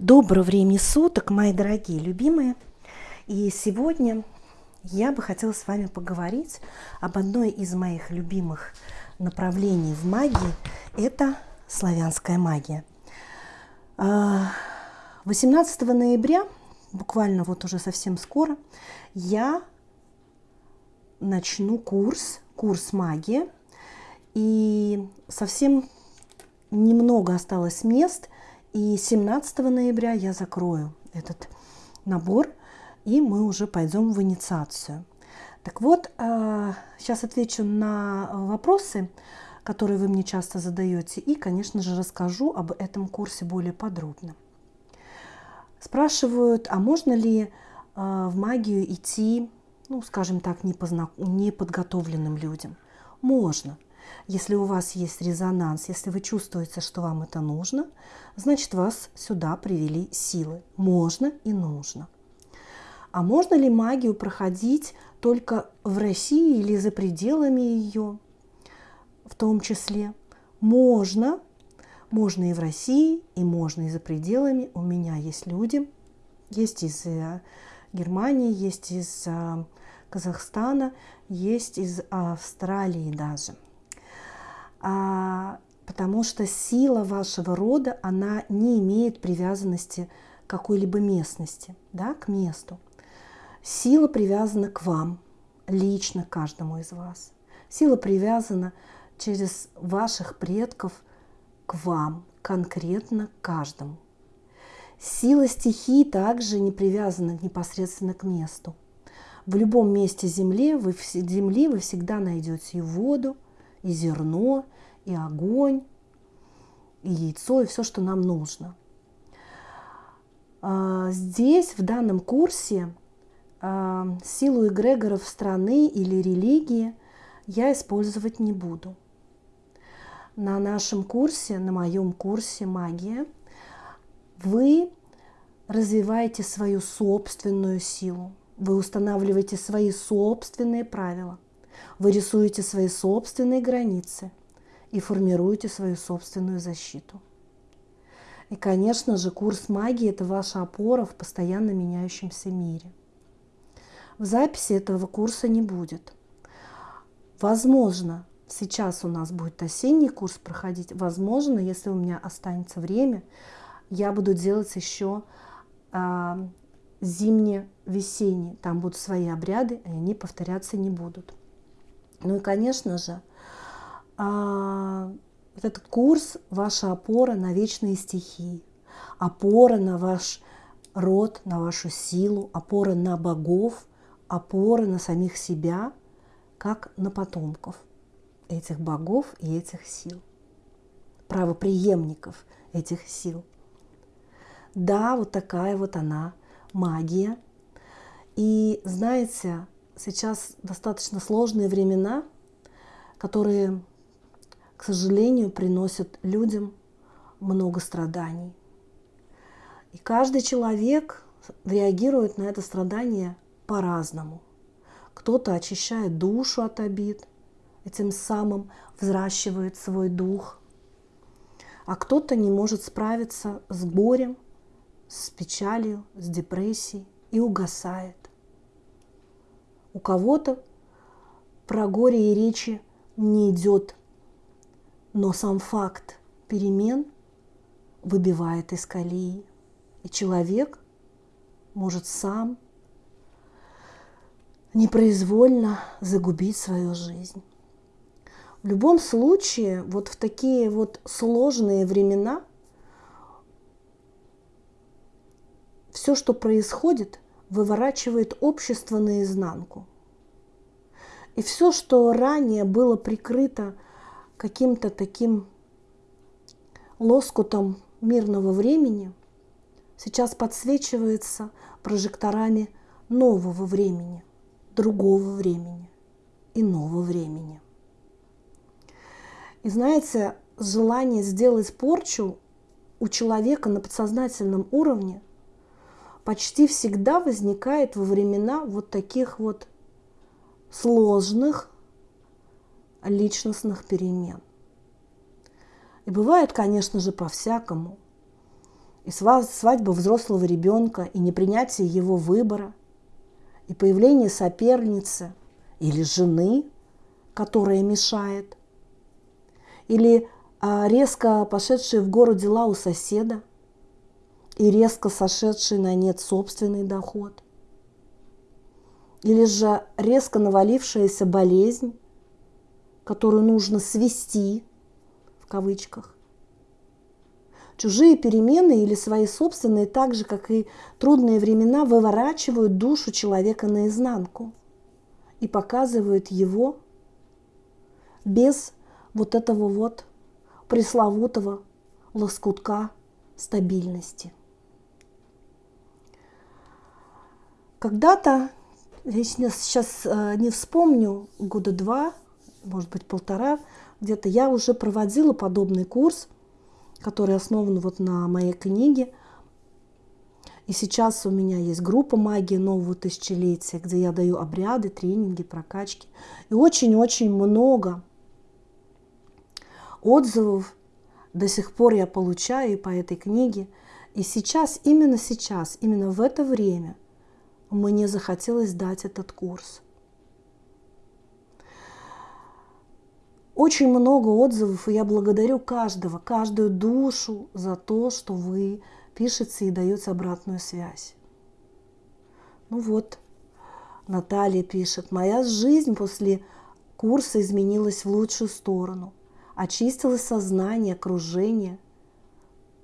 Доброго времени суток, мои дорогие любимые. И сегодня я бы хотела с вами поговорить об одной из моих любимых направлений в магии. Это славянская магия. 18 а, ноября, буквально вот уже совсем скоро, я начну курс, курс магии. И совсем немного осталось мест – и 17 ноября я закрою этот набор, и мы уже пойдем в инициацию. Так вот, сейчас э, отвечу на вопросы, которые вы мне часто задаете, и, конечно же, расскажу об этом курсе более подробно. Спрашивают, а можно ли э, в магию идти, ну, скажем так, неподготовленным людям? Можно. Если у вас есть резонанс, если вы чувствуете, что вам это нужно, значит вас сюда привели силы. Можно и нужно. А можно ли магию проходить только в России или за пределами ее в том числе? Можно. Можно и в России, и можно и за пределами. У меня есть люди, есть из э, Германии, есть из э, Казахстана, есть из Австралии даже потому что сила вашего рода, она не имеет привязанности к какой-либо местности, да, к месту. Сила привязана к вам, лично каждому из вас. Сила привязана через ваших предков к вам, конкретно каждому. Сила стихии также не привязана непосредственно к месту. В любом месте Земли вы, земли вы всегда найдете и воду, и зерно, и огонь, и яйцо, и все, что нам нужно. А, здесь, в данном курсе, а, силу эгрегоров страны или религии я использовать не буду. На нашем курсе, на моем курсе магия, вы развиваете свою собственную силу, вы устанавливаете свои собственные правила – вы рисуете свои собственные границы и формируете свою собственную защиту. И, конечно же, курс магии – это ваша опора в постоянно меняющемся мире. В записи этого курса не будет. Возможно, сейчас у нас будет осенний курс проходить. Возможно, если у меня останется время, я буду делать еще а, зимне-весенний. Там будут свои обряды, и они повторяться не будут. Ну и, конечно же, а, этот курс – ваша опора на вечные стихии, опора на ваш род, на вашу силу, опора на богов, опора на самих себя, как на потомков этих богов и этих сил, правоприемников этих сил. Да, вот такая вот она магия. И знаете, сейчас достаточно сложные времена, которые, к сожалению, приносят людям много страданий. И каждый человек реагирует на это страдание по-разному. Кто-то очищает душу от обид, и тем самым взращивает свой дух. А кто-то не может справиться с горем, с печалью, с депрессией и угасает. У кого-то про горе и речи не идет, но сам факт перемен выбивает из колеи. И человек может сам непроизвольно загубить свою жизнь. В любом случае, вот в такие вот сложные времена все, что происходит – выворачивает общество наизнанку. И все, что ранее было прикрыто каким-то таким лоскутом мирного времени, сейчас подсвечивается прожекторами нового времени, другого времени, иного времени. И знаете, желание сделать порчу у человека на подсознательном уровне – почти всегда возникает во времена вот таких вот сложных личностных перемен. И бывает, конечно же, по-всякому. и свадьба взрослого ребенка, и непринятие его выбора, и появление соперницы или жены, которая мешает, или а, резко пошедшие в гору дела у соседа, и резко сошедший на нет собственный доход, или же резко навалившаяся болезнь, которую нужно свести, в кавычках, Чужие перемены или свои собственные, так же, как и трудные времена, выворачивают душу человека наизнанку и показывают его без вот этого вот пресловутого лоскутка стабильности. Когда-то, я сейчас э, не вспомню, года два, может быть полтора, где-то я уже проводила подобный курс – который основан вот на моей книге. И сейчас у меня есть группа «Магия нового тысячелетия», где я даю обряды, тренинги, прокачки. И очень-очень много отзывов до сих пор я получаю по этой книге. И сейчас, именно сейчас, именно в это время мне захотелось дать этот курс – Очень много отзывов, и я благодарю каждого, каждую душу за то, что вы пишете и даете обратную связь. Ну вот, Наталья пишет, моя жизнь после курса изменилась в лучшую сторону. Очистилось сознание, окружение.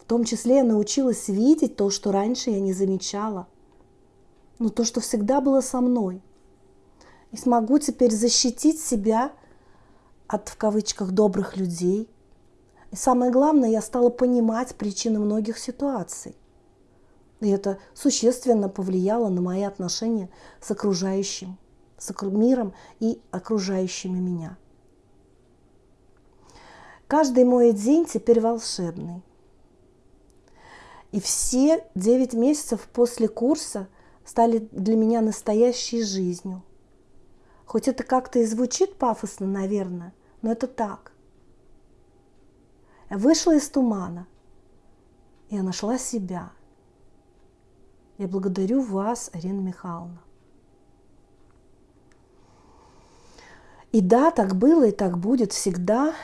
В том числе я научилась видеть то, что раньше я не замечала. Но то, что всегда было со мной. И смогу теперь защитить себя – от, в кавычках, добрых людей. И самое главное, я стала понимать причины многих ситуаций. И это существенно повлияло на мои отношения с окружающим, с миром и окружающими меня. Каждый мой день теперь волшебный. И все девять месяцев после курса стали для меня настоящей жизнью – Хоть это как-то и звучит пафосно, наверное, но это так. Я вышла из тумана. Я нашла себя. Я благодарю вас, Арина Михайловна. И да, так было и так будет всегда.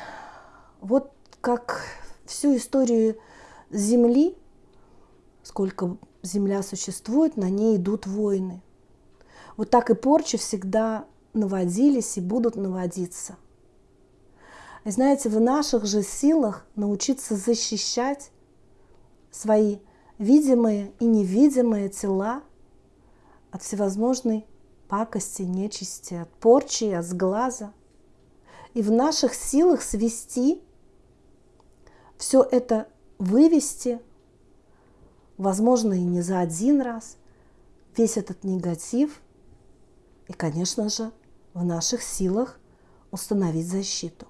Вот как всю историю Земли, сколько Земля существует, на ней идут войны. Вот так и порча всегда наводились и будут наводиться. И знаете, в наших же силах научиться защищать свои видимые и невидимые тела от всевозможной пакости, нечисти, от порчи, от сглаза. И в наших силах свести все это вывести, возможно, и не за один раз, весь этот негатив, и, конечно же, в наших силах установить защиту.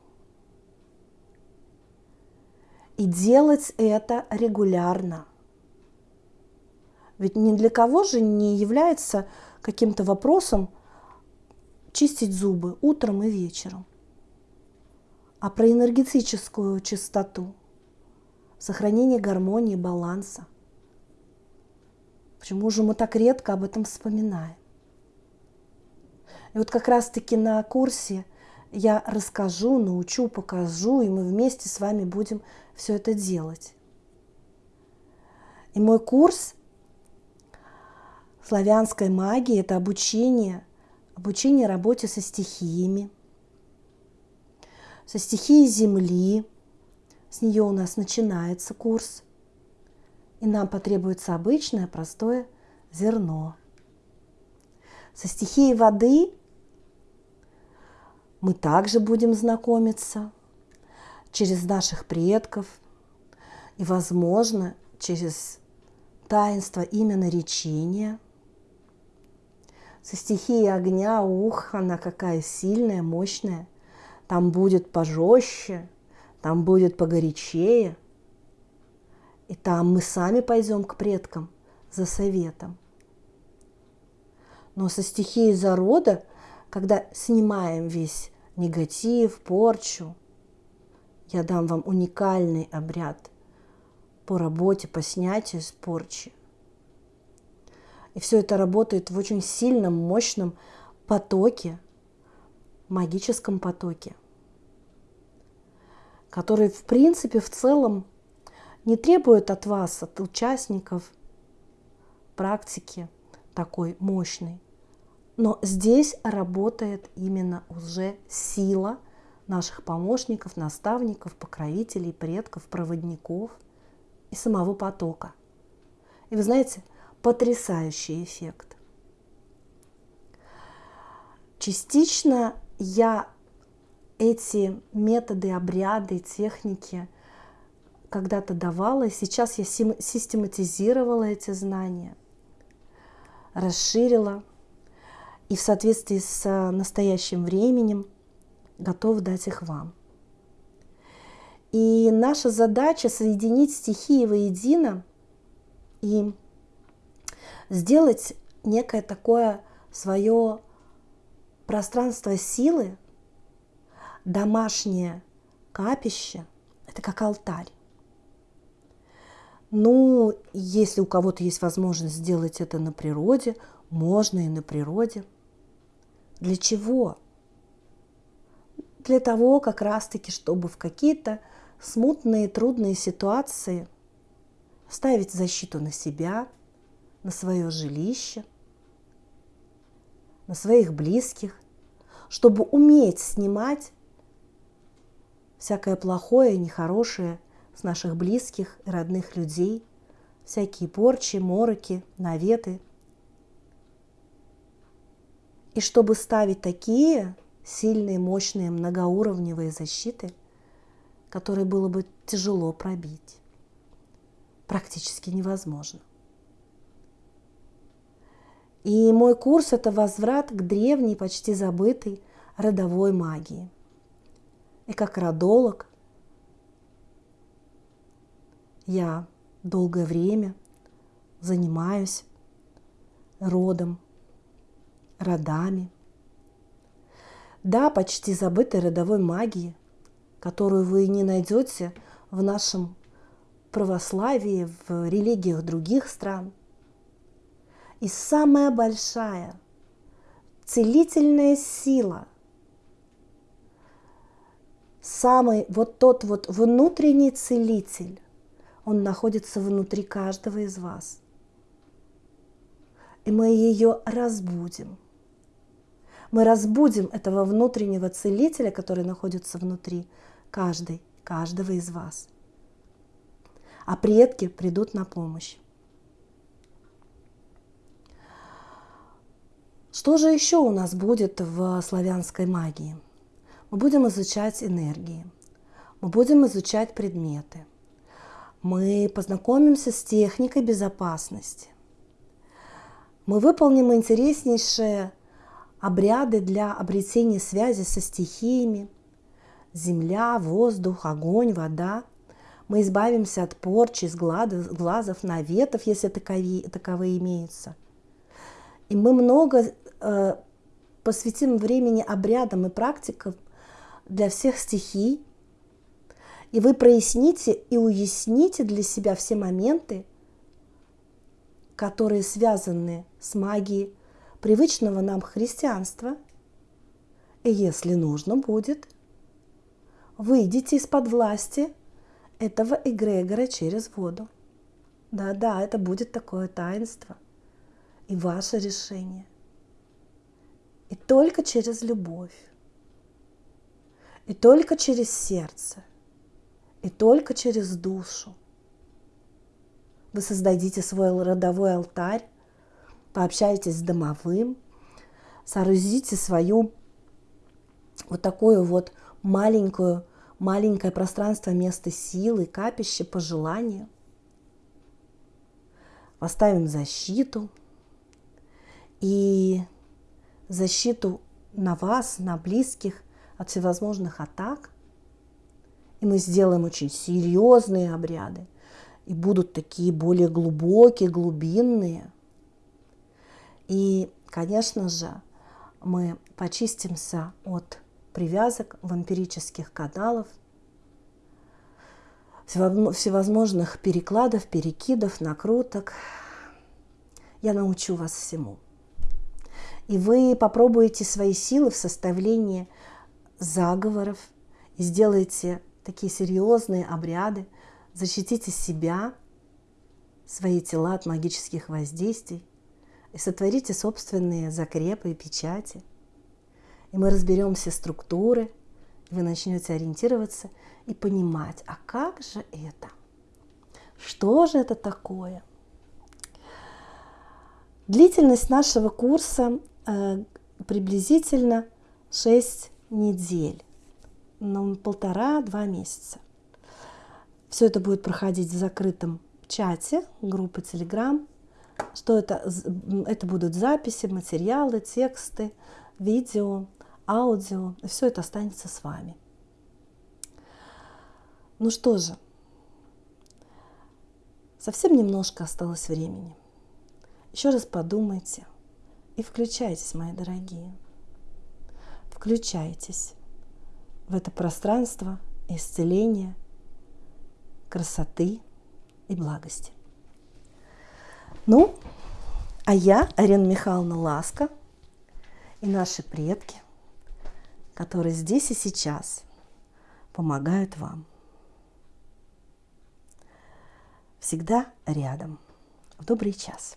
И делать это регулярно. Ведь ни для кого же не является каким-то вопросом чистить зубы утром и вечером. А про энергетическую чистоту, сохранение гармонии, баланса. Почему же мы так редко об этом вспоминаем? И вот как раз-таки на курсе я расскажу, научу, покажу, и мы вместе с вами будем все это делать. И мой курс славянской магии – это обучение, обучение работе со стихиями, со стихией Земли. С нее у нас начинается курс. И нам потребуется обычное простое зерно. Со стихией воды мы также будем знакомиться через наших предков и, возможно, через таинство именно речения. Со стихией огня, ух, она какая сильная, мощная. Там будет пожестче, там будет погорячее. И там мы сами пойдем к предкам за советом. Но со стихией зарода когда снимаем весь негатив, порчу, я дам вам уникальный обряд по работе, по снятию с порчи. И все это работает в очень сильном, мощном потоке, магическом потоке, который, в принципе, в целом не требует от вас, от участников практики такой мощной. Но здесь работает именно уже сила наших помощников, наставников, покровителей, предков, проводников и самого потока. И вы знаете, потрясающий эффект. Частично я эти методы, обряды, техники когда-то давала, и сейчас я систематизировала эти знания, расширила и в соответствии с настоящим временем готов дать их вам. И наша задача соединить стихии воедино и сделать некое такое свое пространство силы, домашнее капище, это как алтарь. Ну, если у кого-то есть возможность сделать это на природе, можно и на природе. Для чего? Для того, как раз-таки, чтобы в какие-то смутные, трудные ситуации ставить защиту на себя – на свое жилище, на своих близких, чтобы уметь снимать всякое плохое, нехорошее с наших близких и родных людей, всякие порчи, мороки, наветы. И чтобы ставить такие сильные, мощные, многоуровневые защиты, которые было бы тяжело пробить, практически невозможно. И мой курс – это возврат к древней, почти забытой родовой магии. И как родолог я долгое время занимаюсь родом, родами. Да, почти забытой родовой магии, которую вы не найдете в нашем православии, в религиях других стран – и самая большая целительная сила, самый вот тот вот внутренний целитель, он находится внутри каждого из вас. И мы ее разбудим. Мы разбудим этого внутреннего целителя, который находится внутри каждой, каждого из вас. А предки придут на помощь. Что же еще у нас будет в славянской магии? Мы будем изучать энергии, мы будем изучать предметы, мы познакомимся с техникой безопасности, мы выполним интереснейшие обряды для обретения связи со стихиями, земля, воздух, огонь, вода. Мы избавимся от порчи, глазов, наветов, если таковые, таковые имеются. И мы много Э, посвятим времени обрядам и практикам для всех стихий, и вы проясните и уясните для себя все моменты, которые связаны с магией привычного нам христианства. И если нужно будет, выйдите из-под власти этого эгрегора через воду. Да-да, это будет такое таинство и ваше решение. И только через любовь, и только через сердце, и только через душу. Вы создадите свой родовой алтарь, пообщаетесь с домовым, соорудите свою вот такую вот маленькую, маленькое пространство место силы, капище по желанию. Поставим защиту и защиту на вас, на близких от всевозможных атак. И мы сделаем очень серьезные обряды. И будут такие более глубокие, глубинные. И, конечно же, мы почистимся от привязок вампирических каналов, всевозможных перекладов, перекидов, накруток. Я научу вас всему. И вы попробуете свои силы в составлении заговоров и сделаете такие серьезные обряды, защитите себя, свои тела от магических воздействий и сотворите собственные закрепы и печати. И мы разберем все структуры, и вы начнете ориентироваться и понимать, а как же это? Что же это такое? Длительность нашего курса э, приблизительно 6 недель, ну, полтора-два месяца. Все это будет проходить в закрытом чате группы Telegram. Что это? Это будут записи, материалы, тексты, видео, аудио. Все это останется с вами. Ну что же, совсем немножко осталось времени. Еще раз подумайте и включайтесь, мои дорогие. Включайтесь в это пространство исцеления, красоты и благости. Ну, а я, Арина Михайловна Ласка, и наши предки, которые здесь и сейчас помогают вам. Всегда рядом. В добрый час.